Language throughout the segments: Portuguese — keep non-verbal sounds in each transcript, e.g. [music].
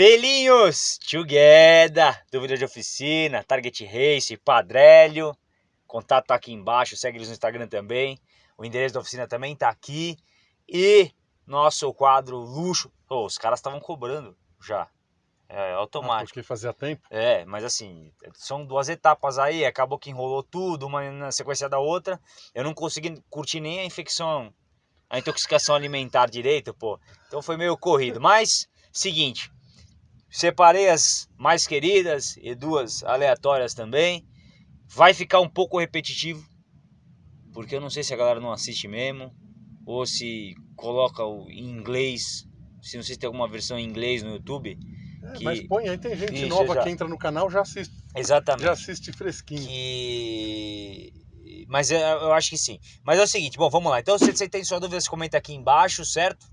Felinhos, together, dúvida de oficina, Target Race, Padrélio, contato tá aqui embaixo, segue eles no Instagram também, o endereço da oficina também tá aqui, e nosso quadro luxo, oh, os caras estavam cobrando já, é automático. Ah, porque fazia tempo? É, mas assim, são duas etapas aí, acabou que enrolou tudo, uma na sequência da outra. Eu não consegui curtir nem a infecção, a intoxicação alimentar direito, pô. Então foi meio corrido. Mas, seguinte, separei as mais queridas e duas aleatórias também. Vai ficar um pouco repetitivo, porque eu não sei se a galera não assiste mesmo, ou se coloca o em inglês, se não sei se tem alguma versão em inglês no YouTube é, que... Mas põe aí, tem gente Isso, nova já... que entra no canal já assiste. Exatamente. Já assiste fresquinho. Que... Mas eu acho que sim. Mas é o seguinte, bom, vamos lá. Então, se você tem sua dúvida, você comenta aqui embaixo, certo?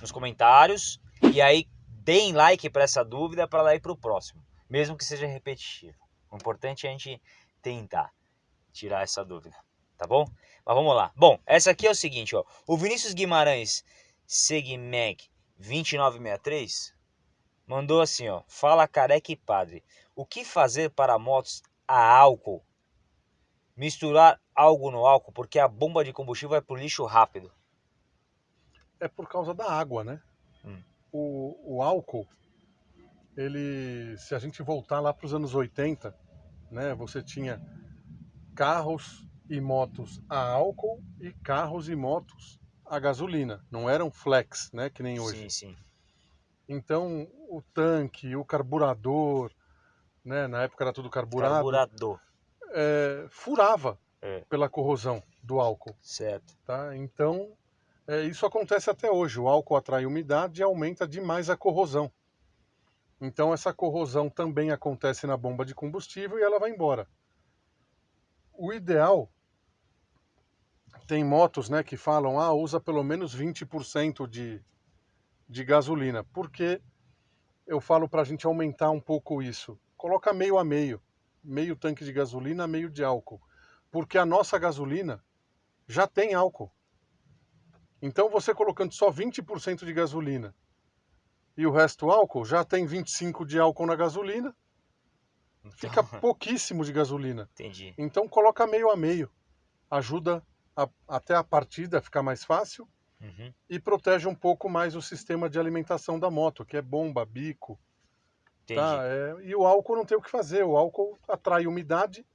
Nos comentários. E aí, deem like para essa dúvida para lá ir para o próximo. Mesmo que seja repetitivo. O importante é a gente tentar tirar essa dúvida. Tá bom? Mas vamos lá. Bom, essa aqui é o seguinte, ó. O Vinícius Guimarães Segmeg 2963 mandou assim, ó. Fala careca e padre. O que fazer para motos a álcool? Misturar algo no álcool porque a bomba de combustível vai pro lixo rápido. É por causa da água, né? Hum. O, o álcool, ele, se a gente voltar lá para os anos 80, né, você tinha carros e motos a álcool e carros e motos a gasolina. Não eram flex, né, que nem hoje. Sim, sim. Então, o tanque, o carburador, né, na época era tudo carburado. Carburador. É, furava é. pela corrosão do álcool. Certo. Tá? Então, é, isso acontece até hoje. O álcool atrai umidade e aumenta demais a corrosão. Então, essa corrosão também acontece na bomba de combustível e ela vai embora. O ideal tem motos né, que falam, ah, usa pelo menos 20% de, de gasolina. Porque eu falo para a gente aumentar um pouco isso. Coloca meio a meio. Meio tanque de gasolina, meio de álcool. Porque a nossa gasolina já tem álcool. Então você colocando só 20% de gasolina e o resto álcool, já tem 25 de álcool na gasolina, fica então. [laughs] pouquíssimo de gasolina. Entendi. Então coloca meio a meio. Ajuda a, até a partida ficar mais fácil uhum. e protege um pouco mais o sistema de alimentação da moto, que é bomba, bico. Tá? É, e o álcool não tem o que fazer, o álcool atrai umidade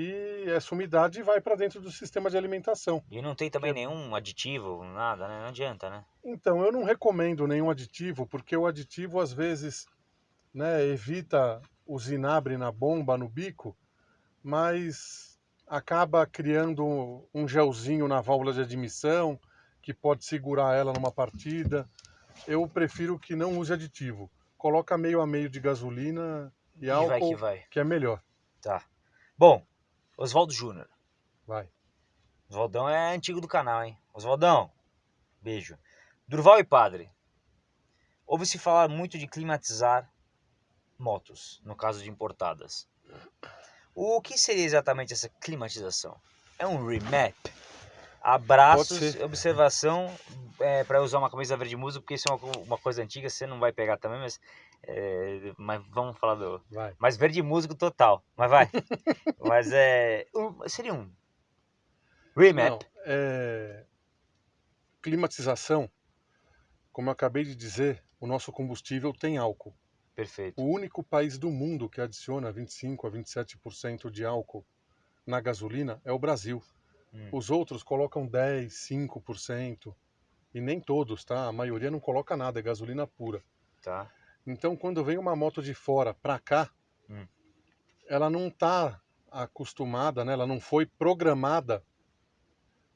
e essa umidade vai para dentro do sistema de alimentação. E não tem também nenhum aditivo, nada, né? Não adianta, né? Então, eu não recomendo nenhum aditivo, porque o aditivo às vezes né, evita o zinabre na bomba, no bico, mas acaba criando um gelzinho na válvula de admissão, que pode segurar ela numa partida. Eu prefiro que não use aditivo. Coloca meio a meio de gasolina e, e álcool, vai que, vai. que é melhor. Tá. Bom, Oswaldo Júnior. Vai. Oswaldão é antigo do canal, hein? Oswaldão, beijo. Durval e Padre. Ouve-se falar muito de climatizar motos, no caso de importadas. O que seria exatamente essa climatização? É um remap? Abraços, observação é, para usar uma camisa verde muso, porque isso é uma, uma, coisa antiga, você não vai pegar também, mas, é, mas vamos falar do. Vai. Mas verde músico total. Mas vai. [laughs] mas é. Um, seria um. Remap. Não, é... Climatização, como eu acabei de dizer, o nosso combustível tem álcool. Perfeito. O único país do mundo que adiciona 25 a 27% de álcool na gasolina é o Brasil. Hum. Os outros colocam 10, 5%. E nem todos, tá? A maioria não coloca nada, é gasolina pura. Tá. Então, quando vem uma moto de fora para cá, hum. ela não está acostumada, né? ela não foi programada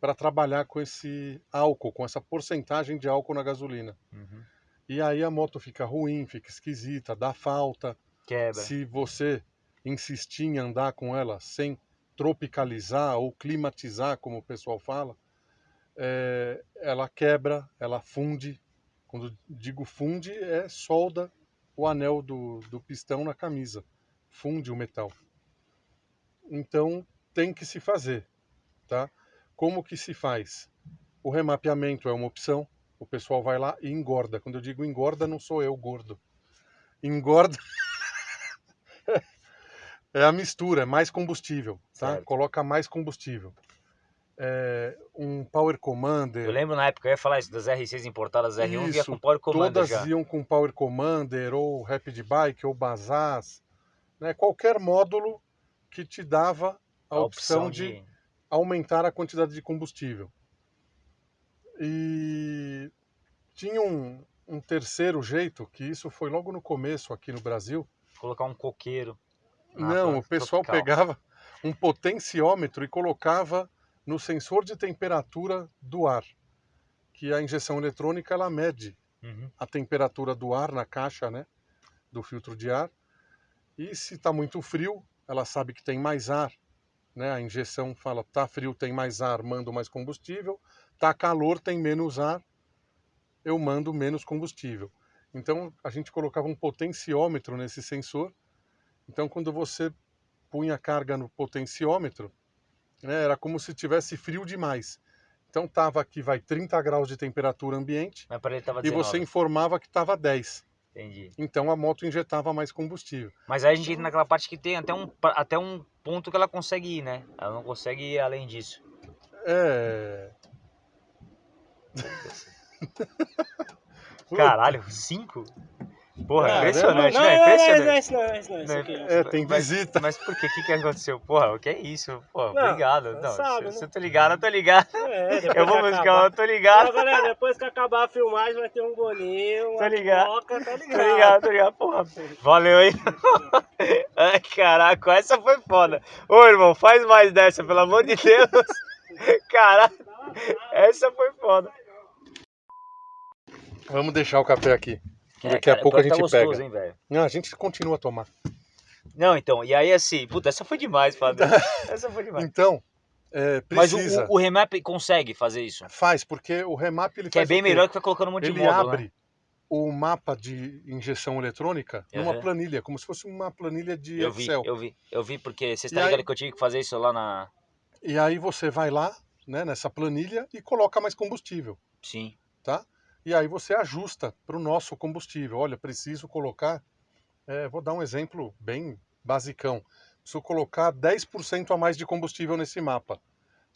para trabalhar com esse álcool, com essa porcentagem de álcool na gasolina. Uhum. E aí a moto fica ruim, fica esquisita, dá falta. Quebra. Se você insistir em andar com ela sem tropicalizar ou climatizar, como o pessoal fala, é, ela quebra, ela funde. Quando digo funde, é solda o anel do, do pistão na camisa, funde o metal. Então tem que se fazer, tá? Como que se faz? O remapeamento é uma opção. O pessoal vai lá e engorda. Quando eu digo engorda, não sou eu gordo. engorda. [laughs] é a mistura, é mais combustível, tá? Certo. Coloca mais combustível. É, um Power Commander. Eu lembro na época, eu ia falar isso, das R6 importadas R1 via Isso, com Power Commander Todas já. iam com Power Commander, ou Rapid Bike, ou Bazaz. Né? Qualquer módulo que te dava a, opção, de aumentar a quantidade de combustível. E tinha um, um terceiro jeito, que isso foi logo no começo aqui no Brasil. colocar um coqueiro. Não, o pessoal tropical. pegava um potenciômetro e colocava no sensor de temperatura do ar, que a injeção eletrônica ela mede Uhum. a temperatura do ar na caixa, né, do filtro de ar. E se está muito frio, ela sabe que tem mais ar, né? A injeção fala, tá frio, tem mais ar, mando mais combustível. Tá calor, tem menos ar, eu mando menos combustível. Então a gente colocava um potenciômetro nesse sensor. Então quando você punha a carga no potenciômetro, né, era como se tivesse frio demais. Então tava aqui vai 30 graus de temperatura ambiente tava e 19. você informava que estava 10. Entendi. Então a moto injetava mais combustível. Mas aí a gente entra naquela parte que tem até um, até um ponto que ela consegue ir, né? Ela não consegue ir além disso. É. Caralho, cinco? Porra, Caramba. impressionante, não, né? não, não, Impressionante. não, é isso não, é isso não, é isso Não, aqui. É, tem Mas- visita. Mas por que? O que, que aconteceu? Porra, o que é isso? Porra, Não, obrigado. você Não, sabe, se, se né? eu tô ligado, eu tô ligado. É, [laughs] Eu vou buscar, eu tô ligado. Ó, galera, depois que acabar a filmagem vai ter um bolinho, uma Tô ligado. coca, tá ligado? Tô ligado, tô ligado. Porra, valeu aí. [laughs] Ai, caraca, essa foi foda. Ô, irmão, faz mais dessa, pelo amor de Deus. [laughs] Caraca, essa foi foda. Vamos deixar o café aqui. É, Daqui a pouco a gente gostoso, pega. hein? Não, a gente continua a tomar. Não, então, e aí assim, puta, essa foi demais, Fábio. [laughs] Essa foi demais. Então, é, Mas o, precisa. o, o Remap consegue fazer isso. Faz, porque o remap ele Que é faz bem o quê? melhor que ficar colocando um monte de Ele módulo, abre né? o mapa de injeção eletrônica numa Uhum. planilha, como se fosse uma planilha de Eu vi, Excel. eu vi, eu vi, porque você E está aí- ligado que eu tive que fazer isso lá na. E aí você vai lá, né, nessa planilha e coloca mais combustível, Sim. tá? E aí você ajusta para o nosso combustível. Olha, preciso colocar, é, vou dar um exemplo bem basicão. Preciso colocar 10% a mais de combustível nesse mapa.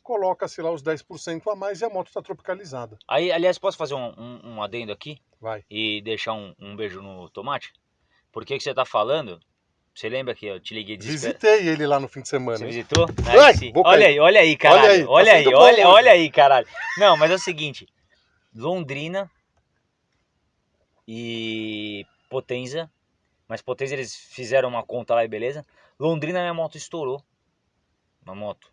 Coloca-se lá os 10% a mais e a moto está tropicalizada. Aí, aliás, posso fazer um, um, um adendo aqui Vai. e deixar um, um beijo no tomate? Porque que você tá falando? Você lembra que eu te liguei desesperado? Visitei ele lá no fim de semana. Você hein? visitou? Ai, Aí Olha aí, olha aí, caralho. Olha aí, Olha tá aí, olha, bom olha, hoje. aí, caralho. Não, mas é o seguinte. Londrina e Potenza. Mas Potenza eles fizeram uma conta lá e beleza. Londrina minha moto estourou. Uma moto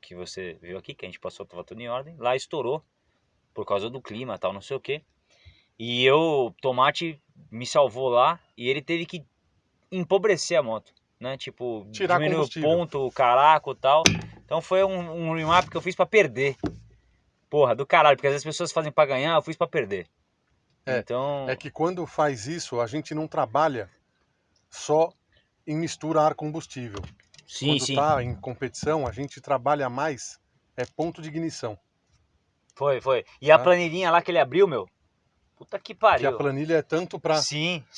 que você viu aqui, que a gente passou, tava tudo em ordem. Lá estourou por causa do clima tal, não sei o que. E eu, Tomate me salvou lá e ele teve que empobrecer a moto, né? Tipo, Tirar diminuir o ponto, o caraco e tal. Então foi um, um remap que eu fiz pra perder. Porra, do caralho, porque às vezes as pessoas fazem pra ganhar, eu fiz pra perder. É, então, É que quando faz isso, a gente não trabalha só em misturar ar combustível. sim, quando sim. tá em competição, a gente trabalha mais é ponto de ignição. Foi, foi. E a Tá. planilhinha lá que ele abriu, meu. Puta que Que pariu. a planilha é tanto para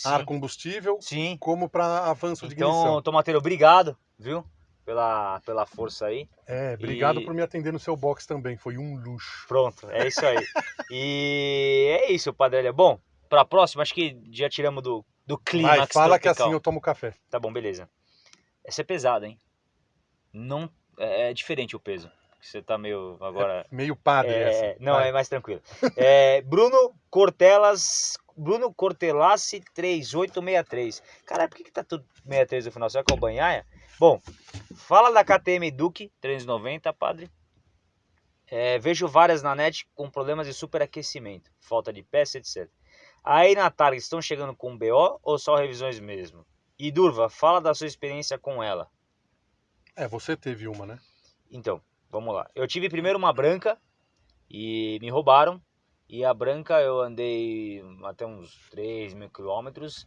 ar combustível Sim. como para avanço de Então, ignição. Tomateiro, obrigado, viu? Pela, pela força aí. É, obrigado e- por me atender no seu box também, foi um luxo. Pronto, é isso aí. [laughs] e é isso, Padrelha. Bom, pra próxima, acho que já tiramos do, do clímax Vai, fala que tropical. assim eu tomo café. Tá bom, beleza. Essa é pesada, hein? Não, é, é diferente o peso. Você tá meio agora... Meio padre É, essa. não, Vai. é mais tranquilo. É, Bruno Cortelas. Bruno Cortelassi 3863. Caralho, por que, que tá tudo 63 no final? Será que é o banhaia? Bom, fala da KTM Duke 390, padre. É, vejo várias na net com problemas de superaquecimento, falta de peça, etc. Aí na Target estão chegando com BO ou só revisões mesmo? E Durva, fala da sua experiência com ela. É, você teve uma, né? Então, vamos lá. Eu tive primeiro uma branca e me roubaram. E a branca eu andei até uns 3 mil quilômetros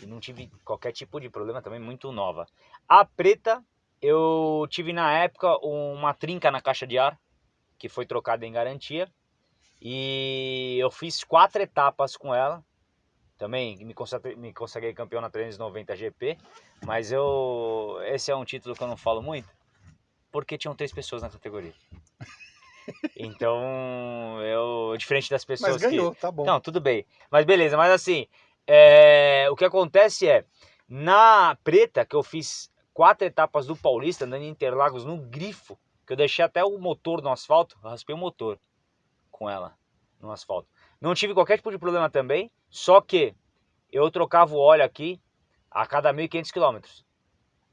e não tive qualquer tipo de problema também, muito nova. A preta, eu tive na época uma trinca na caixa de ar, que foi trocada em garantia. E eu fiz quatro etapas com ela. Também me consagrei, me consagrei campeão na 390 GP. Mas eu. Esse é um título que eu não falo muito. Porque tinham três pessoas na categoria. [laughs] Então, eu. Diferente das pessoas Mas ganhou, que. tá bom. Não, tudo bem. Mas beleza, mas assim. É, O que acontece é. Na preta, que eu fiz quatro etapas do Paulista, andando em Interlagos no grifo, que eu deixei até o motor no asfalto, raspei o motor com ela no asfalto. Não tive qualquer tipo de problema também, só que eu trocava o óleo aqui a cada 1.500 km,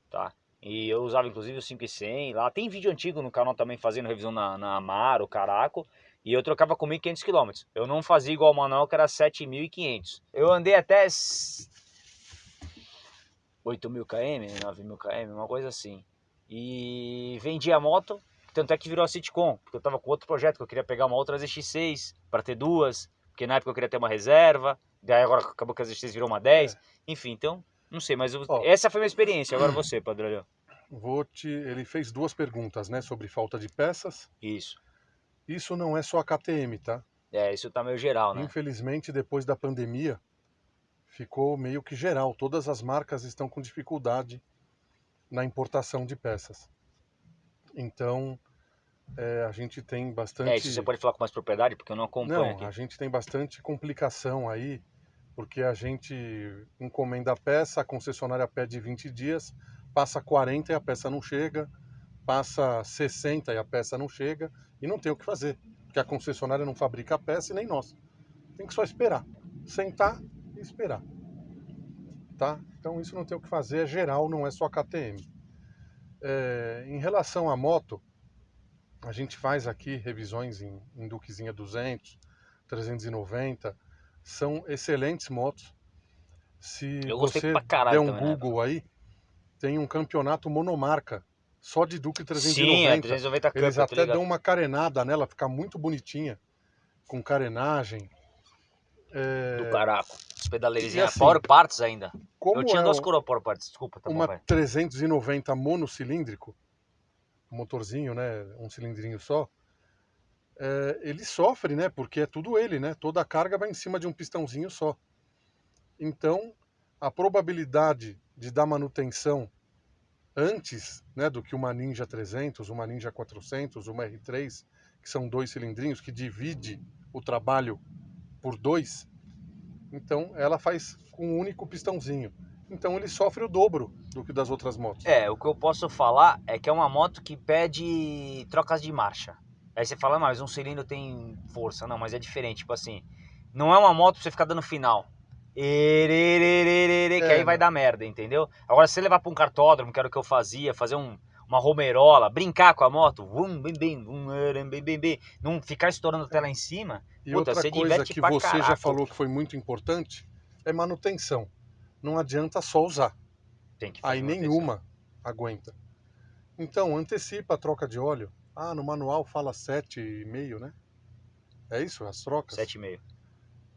tá? E eu usava inclusive o 5100 lá. Tem vídeo antigo no canal também fazendo revisão na, na Amaro, Caraco. E eu trocava com 1.500 km. Eu não fazia igual o manual que era 7.500. Eu andei até 8.000 km, 9.000 km, uma coisa assim. E vendi a moto, tanto é que virou a Citicom, porque eu tava com outro projeto, que eu queria pegar uma outra ZX6 para ter duas, porque na época eu queria ter uma reserva, daí agora acabou que a ZX6 virou uma 10. É. Enfim, então, não sei, mas eu- Ó. essa foi a minha experiência. Agora você, Padrão. Vou te... Ele fez duas perguntas, né? Sobre falta de peças. Isso. Isso não é só a KTM, tá? É, isso tá meio geral, né? Infelizmente, depois da pandemia, ficou meio que geral. Todas as marcas estão com dificuldade na importação de peças. Então, é, a gente tem bastante. É, isso você pode falar com mais propriedade, porque eu não acompanho Não, aqui. a gente tem bastante complicação aí, porque a gente encomenda a peça, a concessionária pede 20 dias, passa 40 e a peça não chega, passa 60 e a peça não chega, e não tem o que fazer, porque a concessionária não fabrica a peça e nem nós. Tem que só esperar, sentar e esperar. Tá? Então isso não tem o que fazer, é geral, não é só KTM. É, em relação à moto, a gente faz aqui revisões em, em Duquezinha 200, 390, são excelentes motos. Se você der um também, né? Google aí, tem um campeonato monomarca só de Sim, 390. é 390 Cup, Eles tô até dão uma carenada nela, fica muito bonitinha, com carenagem. É, Do caraco. Os pedaleirinhos, E assim, Power Parts ainda. eu tinha é duas coroas Power Parts, desculpa, tá bom, uma vai. 390 monocilíndrico, motorzinho, né, um cilindrinho só, é, ele sofre, né, porque é tudo ele, né, toda a carga vai em cima de um pistãozinho só. Então, a probabilidade de dar manutenção antes, né, do que uma Ninja 300, uma Ninja 400, uma R3, que são dois cilindrinhos, que divide o trabalho por dois, então ela faz com um único pistãozinho. Então ele sofre o dobro do que das outras motos. É, o que eu posso falar é que é uma moto que pede trocas de marcha. Aí você fala, "Ah, mas um cilindro tem força. Não, mas é diferente. Tipo assim, não é uma moto pra você ficar dando final. Ererererere, que É, aí vai dar merda, entendeu? Agora, se você levar pra um cartódromo, que era o que eu fazia, fazer um, uma romerola, brincar com a moto, vum, bim, bim, eram, bim, bim, bim, não ficar estourando até lá em cima, E Puta, outra coisa que você já caraca. falou que foi muito importante é manutenção. Não adianta só usar. tem que fazer Aí manutenção. nenhuma aguenta. Então, antecipa a troca de óleo. Ah, no manual fala 7,5, né? É isso, as trocas? 7,5.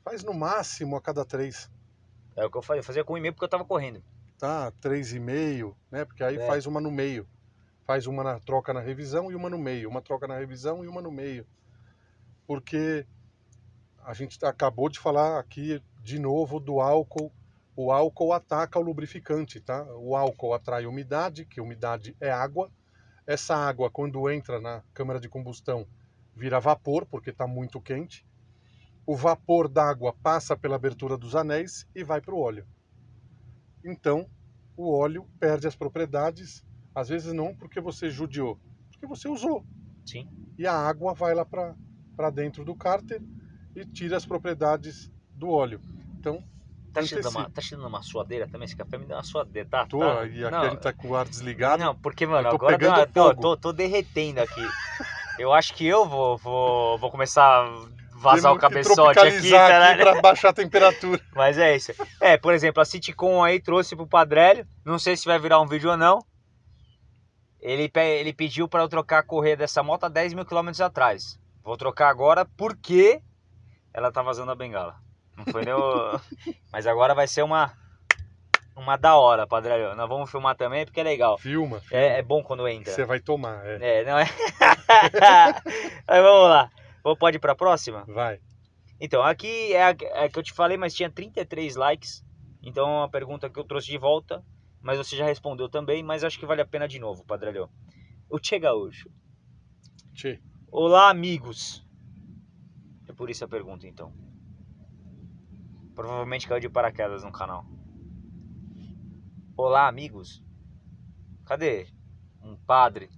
Faz no máximo a cada 3, É o que eu fazia, eu fazia com 1,5 porque eu tava correndo. tá? 3,5, né? Porque aí É. faz uma no meio. Faz uma na troca na revisão e uma no meio. Uma troca na revisão e uma no meio. Porque a gente acabou de falar aqui de novo do álcool. O álcool ataca o lubrificante, tá? O álcool atrai umidade, que umidade é água. Essa água, quando entra na câmara de combustão, vira vapor, porque está muito quente. O vapor d'água passa pela abertura dos anéis e vai para o óleo. Então, o óleo perde as propriedades, às vezes não porque você judiou, porque você usou. Sim. E a água vai lá para dentro do cárter e tira as propriedades do óleo. Então, Tá cheirando, uma, tá cheirando uma suadeira também? Esse café me deu uma suadeira, tá? tô, tá? e aqui não, a gente tá com o ar desligado. Não, porque, mano, agora deu tô, tô, tô derretendo aqui. Eu acho que eu vou, vou, vou começar vazar o cabeçote aqui, caralho. para baixar a temperatura. [laughs] Mas é isso. É, por exemplo, a Citicom aí trouxe pro Padrélio. Não sei se vai virar um vídeo ou não. Ele, ele pediu para eu trocar a correia dessa moto há 10 mil quilômetros atrás. Vou trocar agora porque ela tá vazando a bengala. Não foi nem o... [laughs] Mas agora vai ser uma uma da hora, Padrélio. Nós vamos filmar também porque é legal. Filma, É, é bom quando entra. você vai tomar. É. É, não é? [laughs] Mas vamos lá. Pode ir pra próxima? Vai. Então, aqui é a, é a que eu te falei, mas tinha 33 likes. Então é uma pergunta que eu trouxe de volta, mas você já respondeu também, mas acho que vale a pena de novo, Padrelho. O Che Gaúcho. Tchê. Olá, amigos. É por isso a pergunta, então. Provavelmente caiu de paraquedas no canal. Olá, amigos. Cadê um padre?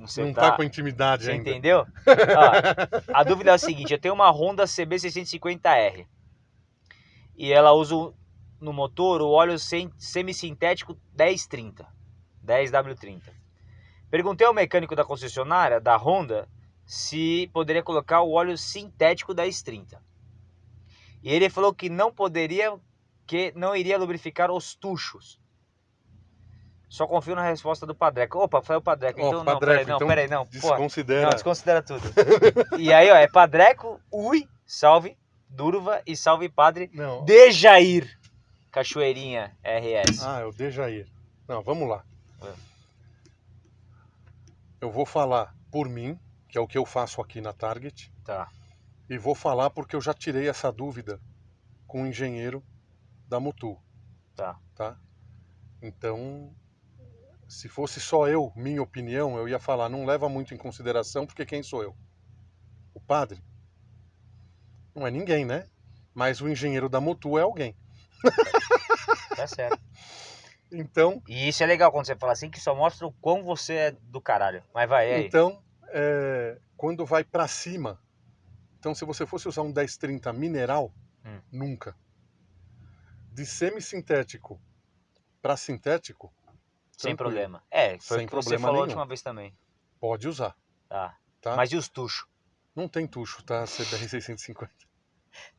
Você Não tá? tá com intimidade Você ainda. entendeu? [laughs] Ó, a dúvida é a seguinte: eu tenho uma Honda CB650R e ela usa no motor o óleo sem- semissintético 1030, 10W30. Perguntei ao mecânico da concessionária da Honda se poderia colocar o óleo sintético 1030. E ele falou que não poderia, que não iria lubrificar os tuchos. Só confio na resposta do Padreco. Opa, foi o Padreco. Ó, então, não, Padreco, peraí, não, então peraí, não. Porra. Desconsidera. Não, desconsidera tudo. e aí, ó, é Padreco, Ui, salve, Durva e salve Padre Não. Dejair. Cachoeirinha RS. Ah, é o Dejair. Não, vamos lá. É. Eu vou falar por mim, que é o que eu faço aqui na Target, Tá. e vou falar porque eu já tirei essa dúvida com o engenheiro da Mutu, Tá. tá? Então, se fosse só eu, minha opinião, eu ia falar, não leva muito em consideração, porque quem sou eu? O padre? Não é ninguém, né? Mas o engenheiro da Mutu é alguém. Tá certo. [laughs] Então, E isso é legal quando você fala assim, que só mostra o quão você é do caralho. Mas vai, aí? Então, é, quando vai pra cima, então se você fosse usar um 1030 mineral, Hum. nunca. De semissintético para sintético, Sem tranquilo. problema. É, foi Sem o que você falou a nenhum. última vez também. pode usar, Tá. tá? Mas e os tuchos? Não tem tucho, tá? CBR 650. [laughs]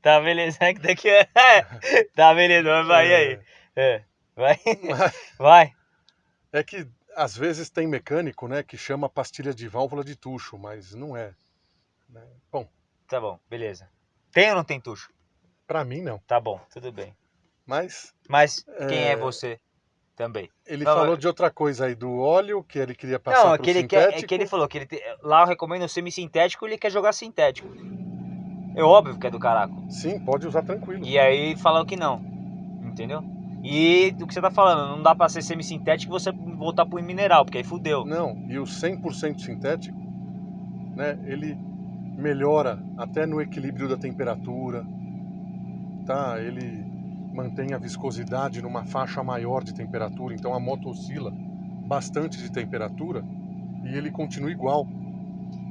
Tá, beleza. É que daqui é... [laughs] tá, beleza. Mas vai, e aí? É. Vai. [laughs] Vai. É que às vezes tem mecânico, né, que chama pastilha de válvula de tucho, mas não é. né? Bom, Tá bom, beleza. Tem ou não tem tucho? pra mim não. Tá bom, tudo bem. Mas Mas quem é É. você também? ele Não, falou é- de outra coisa aí, do óleo, que ele queria passar Não, é pro que ele, quer, sintético. é que ele falou que ele te- lá eu recomendo o semissintético e ele quer jogar sintético. É óbvio que é do caraco. Sim, pode usar tranquilo. E aí falam que não. Entendeu? E do que você tá falando, não dá pra ser semissintético e você voltar pro mineral, porque aí fudeu. Não, e o 100% sintético, né, ele melhora até no equilíbrio da temperatura, tá? Ele mantém a viscosidade numa faixa maior de temperatura, então a moto oscila bastante de temperatura e ele continua igual.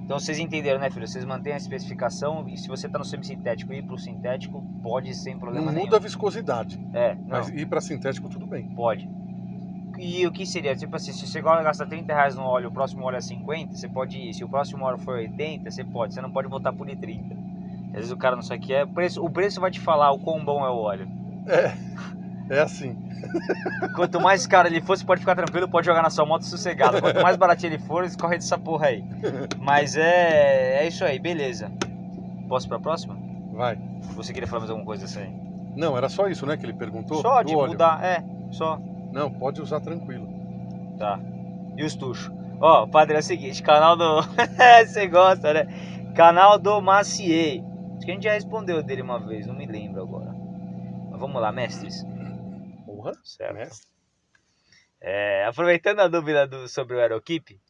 Então vocês entenderam, né, filho? Vocês mantêm a especificação e se você tá no semissintético e ir pro sintético, pode sem problema Não nenhum. muda a viscosidade, É, não, mas ir para sintético tudo bem. pode. E o que seria? Tipo assim, se você gasta 30 reais no óleo, o próximo óleo é 50, você pode ir. Se o próximo óleo for 80, você pode. Você não pode voltar por 30. Às vezes o cara não sabe o que é. O preço, o preço vai te falar o quão bom é o óleo. É, é assim. Quanto mais caro ele for, você pode ficar tranquilo, pode jogar na sua moto sossegado. Quanto mais baratinho ele for, escorre dessa porra aí. Mas é, é isso aí, beleza. Posso pra próxima? Vai. Você queria falar mais alguma coisa aí? Não, era só isso, né, que ele perguntou? Só de óleo. mudar, é, só. Não, pode usar tranquilo. Tá. E os tuchos? Ó, padre, é o seguinte, canal do. [laughs] Você gosta, né? Canal do Maciei. Acho que a gente já respondeu dele uma vez, não me lembro agora. Vamos lá, mestres. Porra, Certo. mestre. É, aproveitando a dúvida do- sobre o Aerokeep,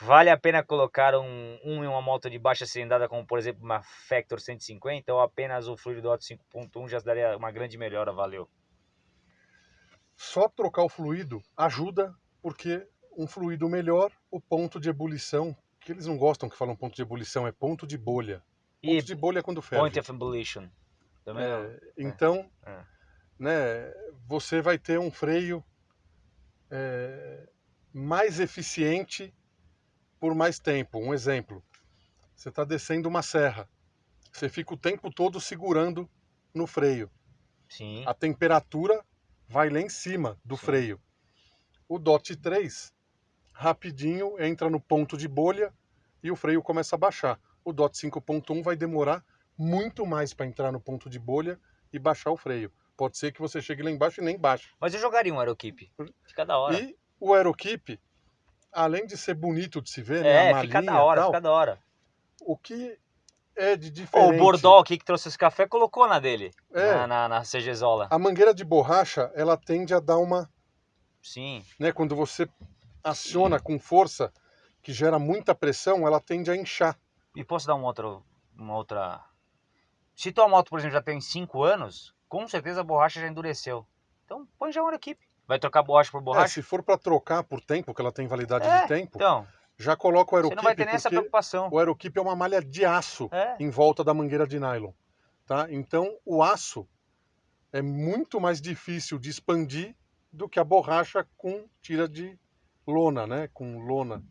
vale a pena colocar um, um em uma moto de baixa cilindrada, como por exemplo uma Factor 150, ou apenas o fluido do Auto 5.1 já daria uma grande melhora, valeu. Só trocar o fluido ajuda, porque um fluido melhor, o ponto de ebulição, que eles não gostam que falam ponto de ebulição, é ponto de bolha. E Ponto de bolha é quando ferve. Point of Ebullition? Também não. É, então, É. né, você vai ter um freio é, mais eficiente por mais tempo. Um exemplo, você está descendo uma serra, você fica o tempo todo segurando no freio. Sim. a temperatura vai lá em cima do Sim. freio. O DOT 3, rapidinho, entra no ponto de bolha e o freio começa a baixar. O DOT 5.1 vai demorar muito mais para entrar no ponto de bolha e baixar o freio. Pode ser que você chegue lá embaixo e nem baixe. Mas eu jogaria um Aerokeep. Fica da hora. E o Aerokeep, além de ser bonito de se ver, né, é, fica da hora, tal, fica da hora. o que é de diferente. o Bordol aqui que trouxe esse café colocou na dele, É. na, na, na CGzola. A mangueira de borracha, ela tende a dar uma, Sim, né, quando você aciona com força, que gera muita pressão, ela tende a inchar. e posso dar uma outra, uma outra... Se tua moto, por exemplo, já tem 5 anos, com certeza a borracha já endureceu. Então põe já uma equipe. Vai trocar borracha por É, borracha? se for para trocar por tempo, que ela tem validade É, de tempo, Então, já coloca o você não vai ter nem essa preocupação. o aeroquip é uma malha de aço É, em volta da mangueira de nylon, tá? Então, o aço é muito mais difícil de expandir do que a borracha com tira de lona, né? Com lona,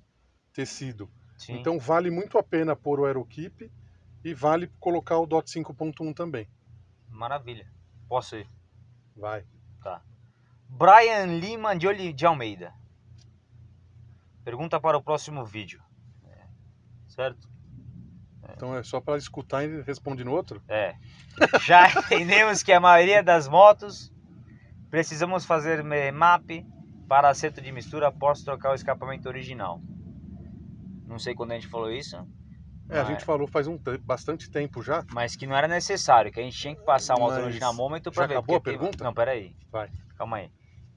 tecido. sim. Então, vale muito a pena pôr o aeroquip e vale colocar o DOT 5.1 também. Maravilha. Posso ir. Vai. Brian Lima de, Oli- de Almeida. Pergunta para o próximo vídeo. É, Certo? Então, é só para escutar e responde no outro? É. Já [laughs] entendemos que a maioria das motos precisamos fazer map para acerto de mistura após trocar o escapamento original. Não sei quando a gente falou isso. É, a gente falou faz um te- bastante tempo já. Mas que não era necessário, que a gente tinha que passar um autono dinamômetro para ver. acabou a tem- pergunta? Não, peraí. Vai. Calma aí.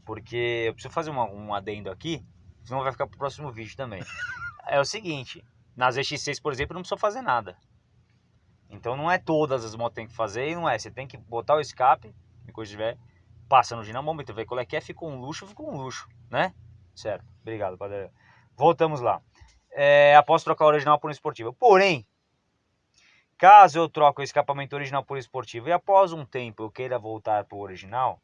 Porque eu preciso fazer uma- um adendo aqui, senão vai ficar pro próximo vídeo também. [laughs] É o seguinte, nas EX6, por exemplo, não precisa fazer nada. Então não é todas as motos que tem que fazer e não é. Você tem que botar o escape, e coisa tiver, passa no dinamômetro, vê qual é que é, ficou um luxo, ficou um luxo, né? Certo. Obrigado, padre. Voltamos lá. É, após trocar o original por um esportivo. Porém, caso eu troque o escapamento original por esportivo e após um tempo eu queira voltar para o original,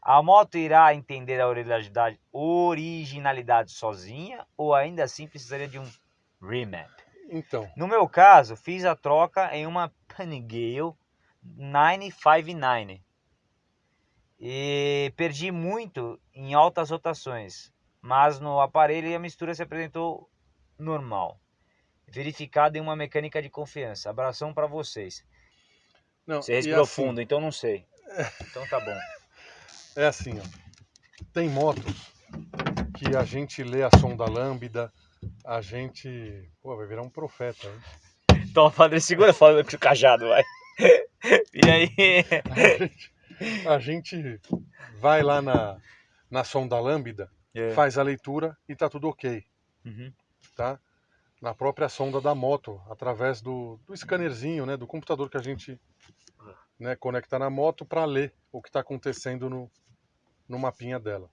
a moto irá entender a originalidade, originalidade sozinha ou ainda assim precisaria de um remap? Então, No meu caso, fiz a troca em uma Panigale 959 e perdi muito em altas rotações, mas no aparelho a mistura se apresentou normal. Verificado em uma mecânica de confiança. Abração para vocês. não, Você e respirou assim, então não sei. Então tá bom. É assim, ó. Tem motos que a gente lê a sonda lambda, a gente. Pô, vai virar um profeta, hein? [laughs] Então, padre, segura falando com o cajado, vai. [laughs] E aí? A gente vai lá na, na sonda lambda, faz a leitura e tá tudo ok, Uhum. Tá? Na própria sonda da moto, através do, do scannerzinho, né? Do computador que a gente né, conecta na moto para ler o que está acontecendo no, no mapinha dela.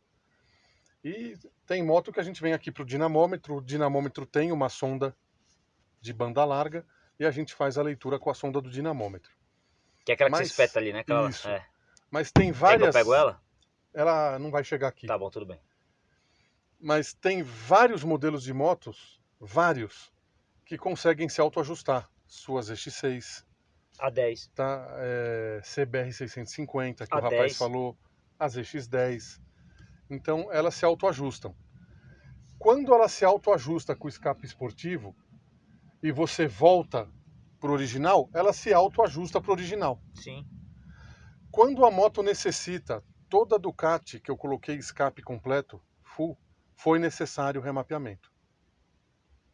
E tem moto que a gente vem aqui para o dinamômetro, o dinamômetro tem uma sonda de banda larga e a gente faz a leitura com a sonda do dinamômetro. Que é aquela que Mas- você espeta ali, né? Aquela... isso. É. Mas tem Quer que várias. eu pego ela? Ela não vai chegar aqui. Tá bom, tudo bem. Mas tem vários modelos de motos, vários, que conseguem se autoajustar. Suas X6, A 10. tá? É, CBR 650, que A o rapaz 10. falou, as X10. Então elas se autoajustam. Quando ela se autoajusta com o escape esportivo e você volta pro original, ela se autoajusta pro original. Sim. Quando a moto necessita toda a Ducati que eu coloquei escape completo, full, foi necessário o remapeamento.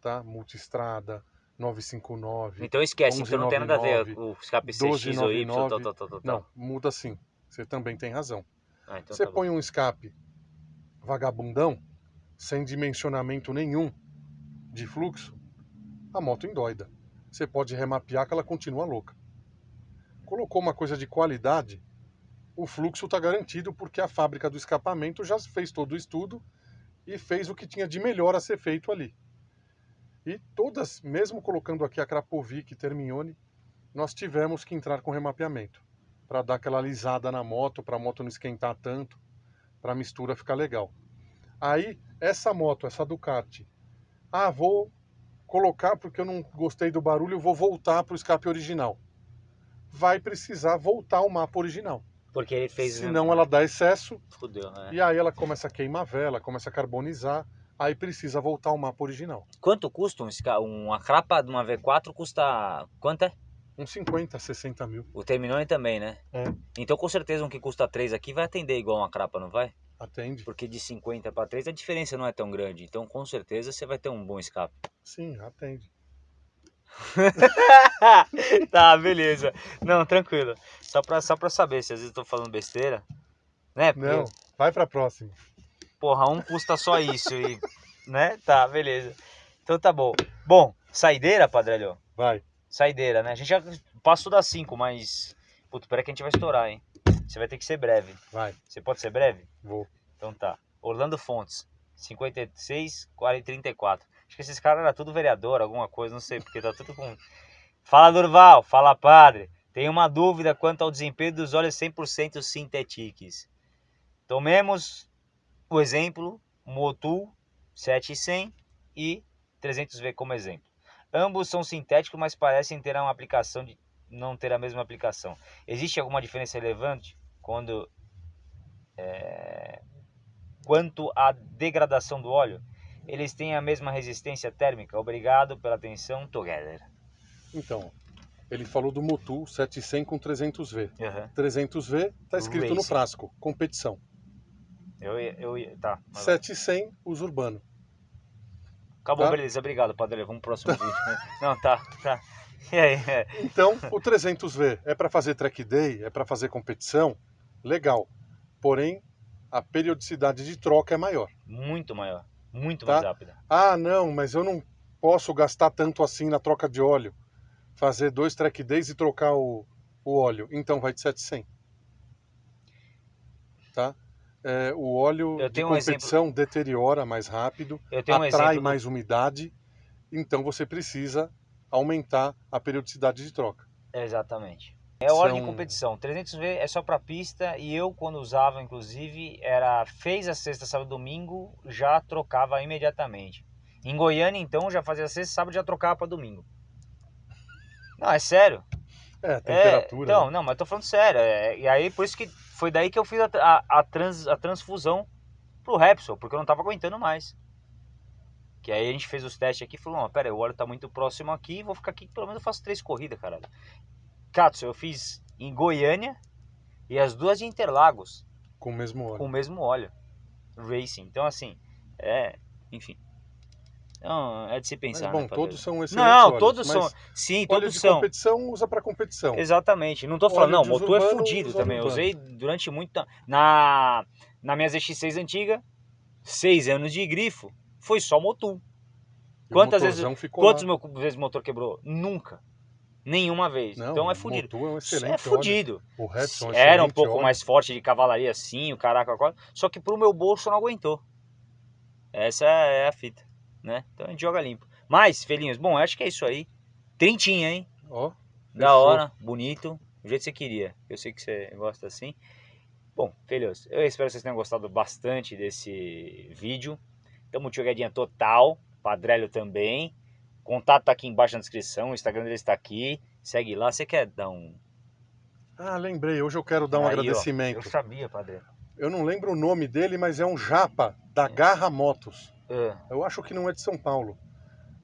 Tá? Multistrada, 959. Então esquece, então não tem nada a ver 1199, com o escape CX ou Y, tal, 1299. tal, tal, tal. Não, muda sim. Você também tem razão. Ah, então Você tá bom. põe um escape vagabundão, sem dimensionamento nenhum de fluxo, a moto endoida. Você pode remapear que ela continua louca. Colocou uma coisa de qualidade, o fluxo está garantido porque a fábrica do escapamento já fez todo o estudo e fez o que tinha de melhor a ser feito ali. E todas, mesmo colocando aqui a Krapovic e Termione, nós tivemos que entrar com remapeamento para dar aquela alisada na moto, para a moto não esquentar tanto, para a mistura ficar legal. Aí, essa moto, essa Ducati, ah, vou colocar porque eu não gostei do barulho, vou voltar para o escape original. Vai precisar voltar ao mapa original. Porque ele fez. Senão ela dá excesso Fudeu, né? e aí ela começa a queimar vela, começa a carbonizar, aí precisa voltar ao mapa original. Quanto custa um, uma crapa de uma V4? Custa. Quanto é? Uns 50, 60 mil. O Terminone também, né? É. Então com certeza um que custa 3 aqui vai atender igual uma crapa, não vai? Atende? Porque de 50 para 3 a diferença não é tão grande. Então com certeza você vai ter um bom escape. Sim, atende. [laughs] tá, beleza. Não, tranquilo. Só pra, só pra saber se às vezes eu tô falando besteira. Né? Porque, Não, vai pra próxima. porra, um custa só isso e. Né? Tá, beleza. Então tá bom. Bom, saideira, Padrelho? Vai. Saideira, né? A gente já passou das 5, mas. Puta, pera que a gente vai estourar, hein? Você vai ter que ser breve. Vai. Você pode ser breve? Vou. Então tá. Orlando Fontes, 56, 40 34. Acho que esses caras eram tudo vereador, alguma coisa, não sei, porque tá tudo com. Fala Durval, fala padre. Tenho uma dúvida quanto ao desempenho dos óleos 100% sintetiques. Tomemos o exemplo Motul 7100 e 300V como exemplo. Ambos são sintéticos, mas parecem ter uma aplicação de não ter a mesma aplicação. Existe alguma diferença relevante quando é, quanto à degradação do óleo? Eles têm a mesma resistência térmica? Obrigado pela atenção, together. Então, ele falou do Motul 700 com 300V. Uhum. 300V tá escrito no Racing. frasco, competição. Eu, eu, tá. mas vai. 700 uso urbano. Acabou, tá? beleza. Obrigado, Padre. Vamos pro próximo vídeo. [laughs] Não, tá, tá. [laughs] E aí? Então, o 300V é para fazer track day, é para fazer competição, legal. Porém, a periodicidade de troca é maior. Muito maior. Muito Tá. mais rápida. Ah, não, mas eu não posso gastar tanto assim na troca de óleo. Fazer dois track days e trocar o, o óleo. Então vai de 700. Tá? É, o óleo Eu de tenho um competição deteriora mais rápido, Eu tenho um atrai exemplo. do- mais umidade, então você precisa aumentar a periodicidade de troca. Exatamente. É óleo de competição. 300V é só para pista e eu quando usava, inclusive, era fez a sexta, sábado, domingo, já trocava imediatamente. Em Goiânia, então, já fazia sexta, sábado, já trocava para domingo. Não, é sério. É, É, temperatura. então, né? não, mas tô falando sério. é, e aí, por isso que foi daí que eu fiz a, a, a trans, a transfusão pro Repsol, porque eu não tava aguentando mais. Que aí a gente fez os testes aqui e falou, não, pera aí, o óleo tá muito próximo aqui, vou ficar aqui, pelo menos eu faço três corridas, caralho. Katsu, eu fiz em Goiânia e as duas de Interlagos, Com o mesmo óleo. com o mesmo óleo. Racing. Então, assim, é, enfim. Não, é de se Mas, pensar. bom, né, todos são excelentes Não, óleos, todos mas são. Sim, Óleo todos de são. competição usa para competição. Exatamente. Não tô falando, não, de motor é fudido usa também. Eu usei durante muito tempo. Na, na minha ZX6 antiga, seis anos de grifo, foi só o Quantas vezes- lá. vezes o motor quebrou? Nunca. Nenhuma vez. Não, então é fudido. É um Isso excelente é fudido. O Repsol é Era um pouco óleo. mais forte de cavalaria assim, o caraca, qual- só que pro meu bolso não aguentou. Essa é a fita, né? Então a gente joga limpo. Mas, filhinhos, bom, acho que é isso aí. Trintinha, hein? Ó, Da Fechou. hora, bonito, do jeito que você queria. Eu sei que você gosta assim. Bom, filhos, eu espero que vocês tenham gostado bastante desse vídeo. Tamo jogadinha total, Padrelho também. Contato tá aqui embaixo na descrição, o Instagram dele está aqui. Segue lá, você quer dar um. Ah, lembrei. Hoje eu quero dar um Aí, ó, agradecimento. Eu sabia, Padre. Eu não lembro o nome dele, mas é um japa da Garra Motos. É. Eu acho que não é de São Paulo.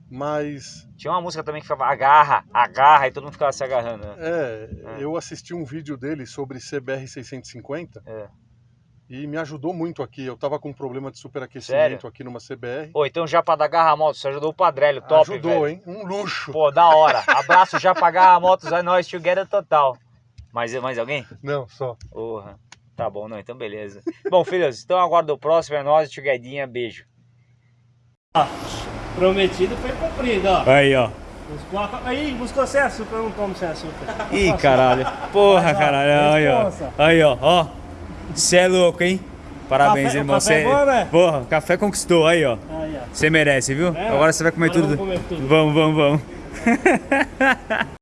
Mas Tinha uma música também que ficava agarra, agarra, e todo mundo ficava se agarrando. né? é, É. eu assisti um vídeo dele sobre CBR 650 É. e me ajudou muito aqui. Eu tava com um problema de superaquecimento aqui numa CBR. Ô, então já pra dar garra motos, você ajudou o Padrelho, top, Ajudou, velho. hein? Um luxo. Pô, da hora. Abraço já pra garra motos, é nóis, together total. Mais, mais alguém? Não, só. Porra. Tá bom, não, então beleza. Bom, filhos, então aguardo o próximo, é nóis, tchuguedinha, beijo. Prometido foi cumprido, ó. Aí, ó. Buscou a... Aí, buscou sem açúcar, eu não tomo sem açúcar. Ih, caralho. Porra, Mas, ó, caralho. Aí, ó. Aí, ó. Ó. Você é louco, hein? Parabéns, Café- irmão. café é Cê- bom, né? Porra, café conquistou. Aí, ó. Você merece, viu? É, Agora você vai comer tudo. vamos comer tudo. Vamos, vamos, vamos. [laughs]